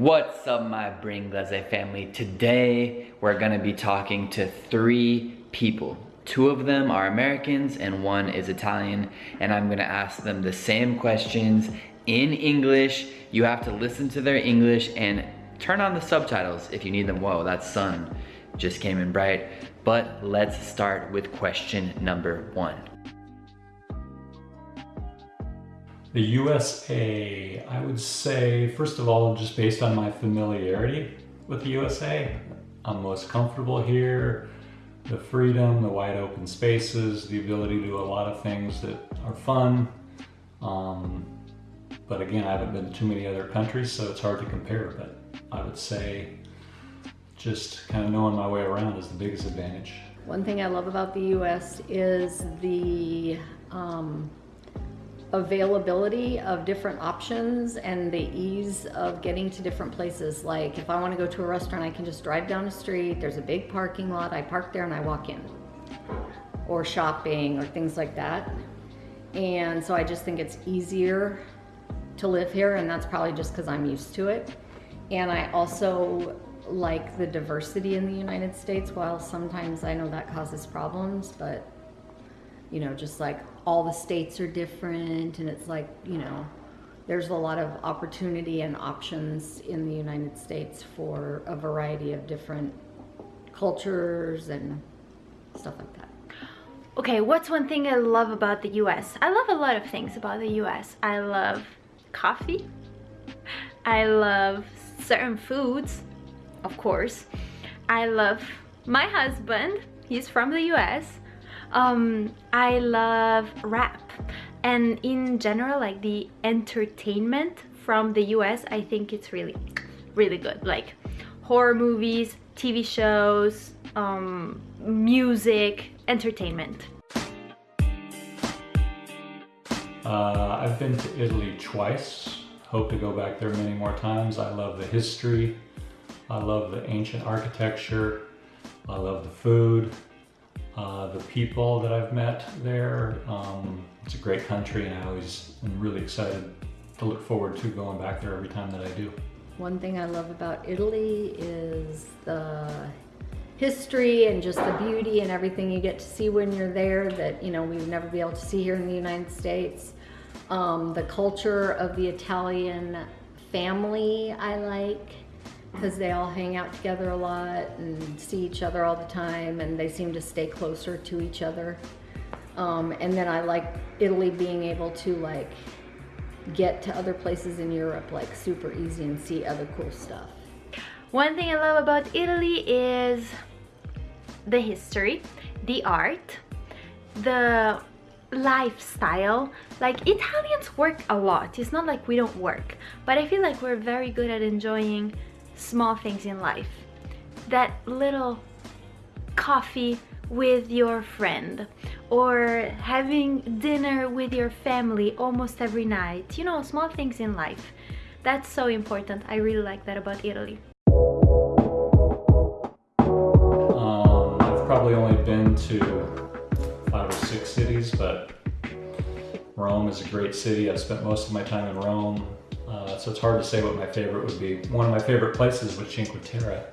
What's up my Bringlese family? Today we're gonna be talking to three people. Two of them are Americans and one is Italian and I'm gonna ask them the same questions in English. You have to listen to their English and turn on the subtitles if you need them. Whoa, that sun just came in bright. But let's start with question number one. The USA, I would say, first of all, just based on my familiarity with the USA, I'm most comfortable here. The freedom, the wide open spaces, the ability to do a lot of things that are fun. Um, but again, I haven't been to too many other countries, so it's hard to compare. But I would say just kind of knowing my way around is the biggest advantage. One thing I love about the US is the um, availability of different options and the ease of getting to different places. Like if I want to go to a restaurant, I can just drive down the street. There's a big parking lot. I park there and I walk in. Or shopping or things like that. And so I just think it's easier to live here and that's probably just because I'm used to it. And I also like the diversity in the United States while sometimes I know that causes problems, but you know, just like all the states are different and it's like, you know, there's a lot of opportunity and options in the United States for a variety of different cultures and stuff like that. Okay, what's one thing I love about the US? I love a lot of things about the US. I love coffee. I love certain foods, of course. I love my husband. He's from the US. Um, I love rap. And in general, like the entertainment from the US, I think it's really, really good. Like horror movies, TV shows, um, music, entertainment. Uh, I've been to Italy twice. Hope to go back there many more times. I love the history. I love the ancient architecture. I love the food. Uh, the people that I've met there. Um, it's a great country and I always am really excited to look forward to going back there every time that I do. One thing I love about Italy is the history and just the beauty and everything you get to see when you're there that you know we would never be able to see here in the United States. Um, the culture of the Italian family I like because they all hang out together a lot and see each other all the time and they seem to stay closer to each other. Um, and then I like Italy being able to like get to other places in Europe like super easy and see other cool stuff. One thing I love about Italy is the history, the art, the lifestyle. Like Italians work a lot. It's not like we don't work, but I feel like we're very good at enjoying small things in life. That little coffee with your friend or having dinner with your family almost every night. You know, small things in life. That's so important. I really like that about Italy. Um, I've probably only been to five or six cities, but Rome is a great city. I've spent most of my time in Rome. Uh, so it's hard to say what my favorite would be. One of my favorite places was Cinque Terre.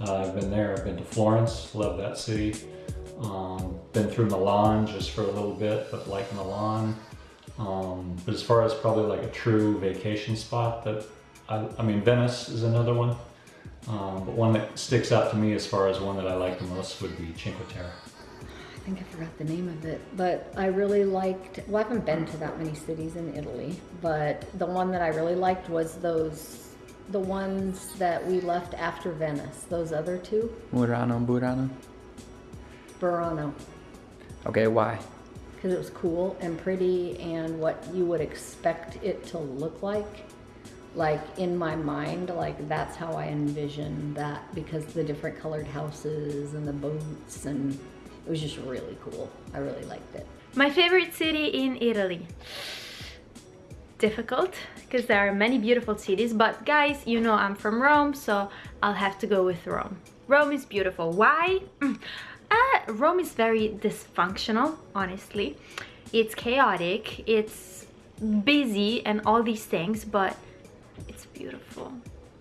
Uh, I've been there, I've been to Florence, love that city. Um, been through Milan just for a little bit, but like Milan. Um, but as far as probably like a true vacation spot that, I, I mean Venice is another one. Um, but one that sticks out to me as far as one that I like the most would be Cinque Terre. I think I forgot the name of it, but I really liked, well, I haven't been to that many cities in Italy, but the one that I really liked was those, the ones that we left after Venice, those other two. Murano, Burano. Burano, Okay, why? because it was cool and pretty and what you would expect it to look like. Like in my mind, like that's how I envision that because the different colored houses and the boats and it was just really cool. I really liked it. My favorite city in Italy. Difficult because there are many beautiful cities, but guys, you know I'm from Rome, so I'll have to go with Rome. Rome is beautiful. Why? Mm. Uh, Rome is very dysfunctional, honestly. It's chaotic, it's busy and all these things, but it's beautiful.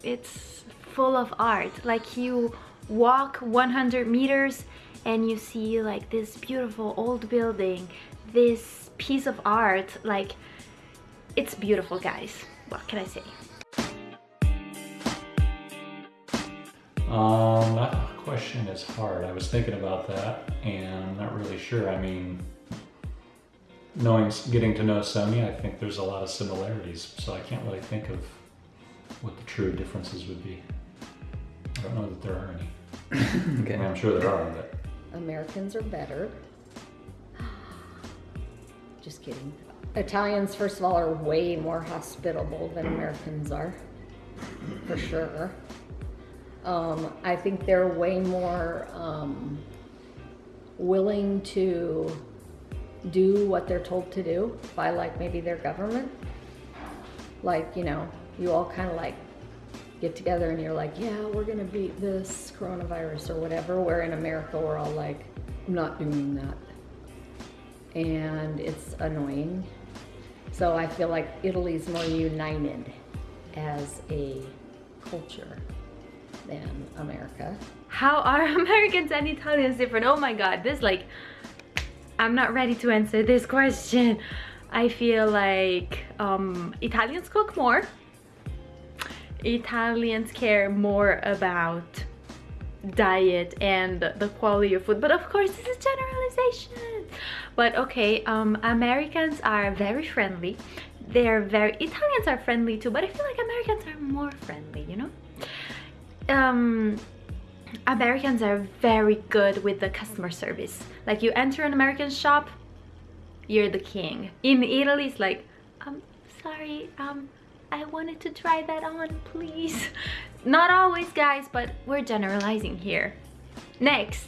it's full of art. Like you walk 100 meters and you see like this beautiful old building, this piece of art, like it's beautiful guys. What can I say? Um, that question is hard. I was thinking about that and I'm not really sure. I mean, knowing, getting to know Sonia, I think there's a lot of similarities, so I can't really think of what the true differences would be. I don't know that there are any. I mean, Okay. I'm sure there are, but Americans are better. Just kidding. Italians, first of all, are way more hospitable than Americans are, for sure. Um, I think they're way more um, willing to do what they're told to do by, like, maybe their government. Like, you know, you all kind of like get together and you're like, yeah, we're gonna beat this coronavirus or whatever. Where in America, we're all like, I'm not doing that. And it's annoying. So I feel like Italy's more united as a culture than America. How are Americans and Italians different? Oh my god, this like I'm not ready to answer this question. I feel like um, Italians cook more. Italians care more about diet and the quality of food but of course this is generalization. But okay um americans are very friendly. They're very italians are friendly too but i feel like americans are more friendly you know? Um americans are very good with the customer service. Like you enter an american shop you're the king. In italy it's like um sorry um I wanted to try that on, please. Not always, guys, but we're generalizing here. Next.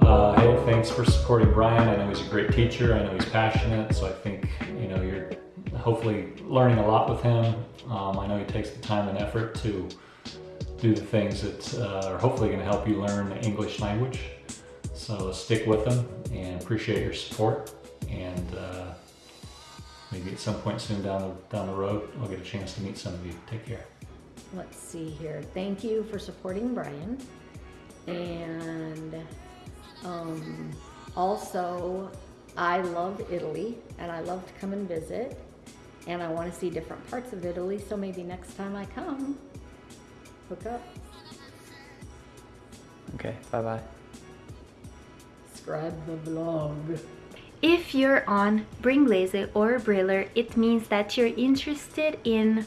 Uh, hey, thanks for supporting Brian. I know he's a great teacher. I know he's passionate, so I think you know you're hopefully learning a lot with him. Um, I know he takes the time and effort to do the things that uh, are hopefully going to help you learn the English language. So stick with him and appreciate your support. And uh, maybe at some point soon down the down the road, I'll get a chance to meet some of you. Take care. Let's see here. Thank you for supporting Brian. And um, also, I love Italy and I love to come and visit. And I want to see different parts of Italy. So maybe next time I come, hook up, Okay, bye-bye. subscribe the vlog. If you're on Bringlese or Briller, it means that you're interested in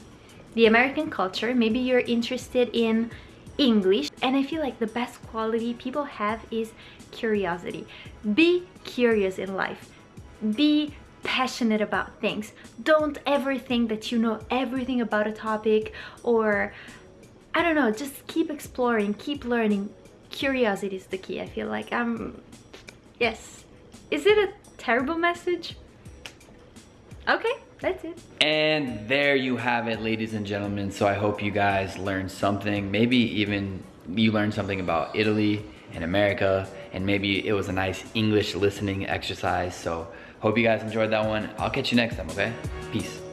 the American culture. Maybe you're interested in English. And I feel like the best quality people have is curiosity. Be curious in life. Be passionate about things. Don't ever think that you know everything about a topic or I don't know, just keep exploring, keep learning. Curiosity is the key. I feel like I'm yes. Is it a terrible message? Okay, that's it. And there you have it, ladies and gentlemen. So I hope you guys learned something. Maybe even you learned something about Italy and America. And maybe it was a nice English listening exercise. So hope you guys enjoyed that one. I'll catch you next time, okay? Peace.